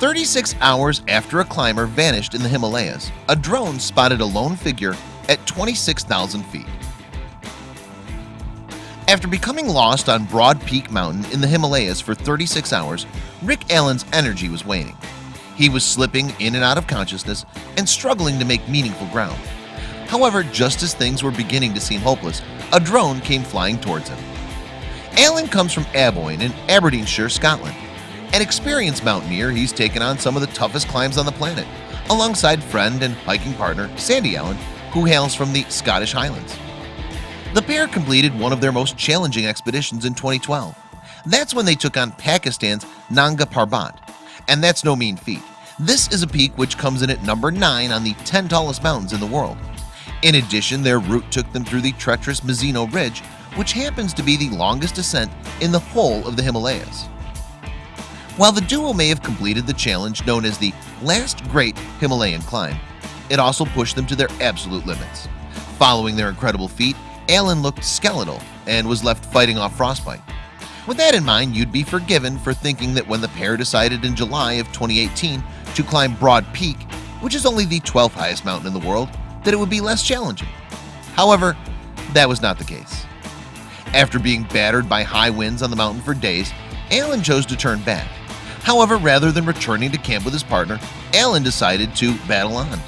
36 hours after a climber vanished in the Himalayas a drone spotted a lone figure at 26,000 feet. After becoming lost on Broad Peak Mountain in the Himalayas for 36 hours Rick Allen's energy was waning. He was slipping in and out of consciousness and struggling to make meaningful ground. However, just as things were beginning to seem hopeless a drone came flying towards him. Allen comes from Aboyne in Aberdeenshire, Scotland an experienced mountaineer He's taken on some of the toughest climbs on the planet alongside friend and hiking partner Sandy Allan who hails from the Scottish Highlands. The pair completed one of their most challenging expeditions in 2012 That's when they took on Pakistan's Nanga Parbat and that's no mean feat. This is a peak which comes in at number 9 on the 10 tallest mountains in the world. In addition their route took them through the treacherous Mazeno Ridge which happens to be the longest ascent in the whole of the Himalayas While the duo may have completed the challenge known as the last great Himalayan climb It also pushed them to their absolute limits. Following their incredible feat Allen looked skeletal and was left fighting off frostbite. With that in mind you'd be forgiven for thinking that when the pair decided in July of 2018 to climb Broad Peak which is only the 12th highest mountain in the world that it would be less challenging. However, that was not the case. After being battered by high winds on the mountain for days Allen chose to turn back However, rather than returning to camp with his partner Allen decided to battle on.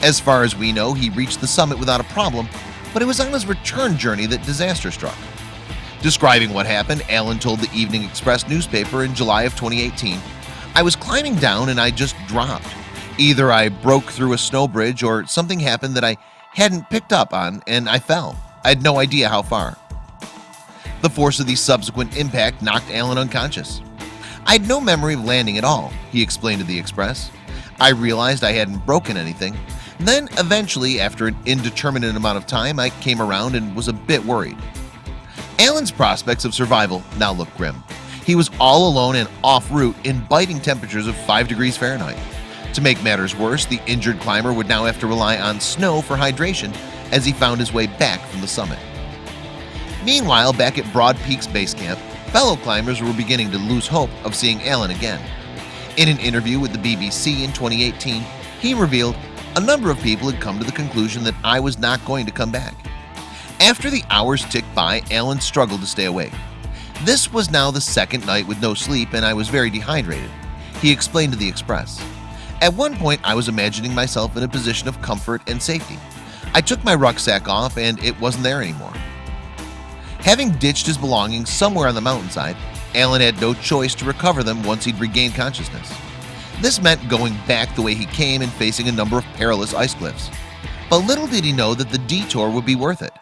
As far as we know he reached the summit without a problem But it was on his return journey that disaster struck. Describing what happened Allen told the Evening Express newspaper in July of 2018 I was climbing down and I just dropped. Either I broke through a snow bridge or something happened that I hadn't picked up on and I fell. I had no idea how far. The force of the subsequent impact knocked Allen unconscious I had no memory of landing at all he explained to the Express. I realized I hadn't broken anything. Then eventually after an indeterminate amount of time I came around and was a bit worried. Allen's prospects of survival now looked grim. He was all alone and off route in biting temperatures of 5 degrees Fahrenheit. To make matters worse the injured climber would now have to rely on snow for hydration as he found his way back from the summit. Meanwhile back at Broad Peaks Base Camp fellow climbers were beginning to lose hope of seeing Allen again. In an interview with the BBC in 2018 he revealed a number of people had come to the conclusion that I was not going to come back. After the hours ticked by Allen struggled to stay awake. This was now the second night with no sleep and I was very dehydrated He explained to the Express. At one point I was imagining myself in a position of comfort and safety. I took my rucksack off and it wasn't there anymore Having ditched his belongings somewhere on the mountainside Allen had no choice to recover them once he'd regained consciousness. This meant going back the way he came and facing a number of perilous ice cliffs. But little did he know that the detour would be worth it.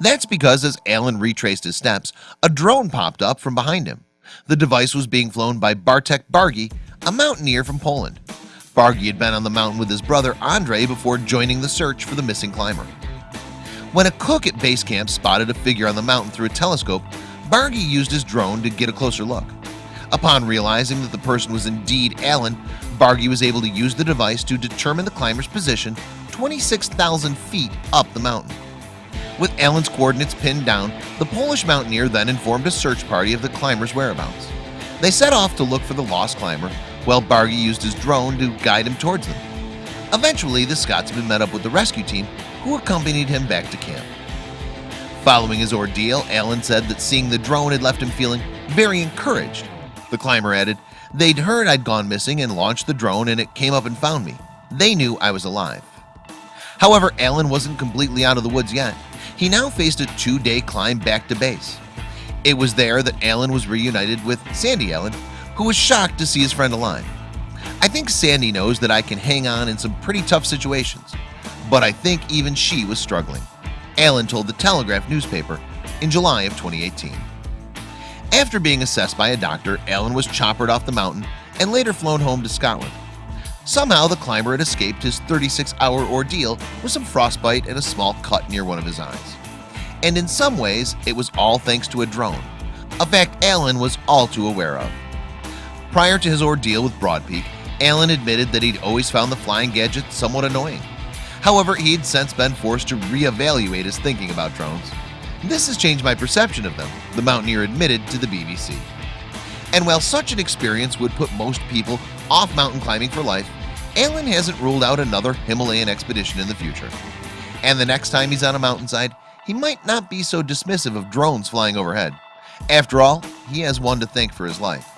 That's because as Allen retraced his steps a drone popped up from behind him. The device was being flown by Bartek Bargi a mountaineer from Poland. Bargi had been on the mountain with his brother Andre before joining the search for the missing climber When a cook at base camp spotted a figure on the mountain through a telescope Bargi used his drone to get a closer look. Upon realizing that the person was indeed Allen Bargi was able to use the device to determine the climber's position 26,000 feet up the mountain. With Allen's coordinates pinned down the Polish mountaineer then informed a search party of the climber's whereabouts. They set off to look for the lost climber while Bargi used his drone to guide him towards them. Eventually the Scotsman met up with the rescue team who accompanied him back to camp. Following his ordeal Allen said that seeing the drone had left him feeling very encouraged. The climber added they'd heard I'd gone missing and launched the drone and it came up and found me. They knew I was alive. However, Allen wasn't completely out of the woods yet. He now faced a two-day climb back to base. It was there that Allen was reunited with Sandy Allan who was shocked to see his friend alive. I think Sandy knows that I can hang on in some pretty tough situations But I think even she was struggling. Allen told the Telegraph newspaper in July of 2018 After being assessed by a doctor Allen was choppered off the mountain and later flown home to Scotland. Somehow the climber had escaped his 36-hour ordeal with some frostbite and a small cut near one of his eyes. And in some ways it was all thanks to a drone a fact Allen was all too aware of. Prior to his ordeal with Broad Peak Allen admitted that he'd always found the flying gadget somewhat annoying However, he'd since been forced to reevaluate his thinking about drones. This has changed my perception of them the mountaineer admitted to the BBC and while such an experience would put most people off mountain climbing for life Allen hasn't ruled out another Himalayan expedition in the future. And the next time he's on a mountainside he might not be so dismissive of drones flying overhead. After all he has one to thank for his life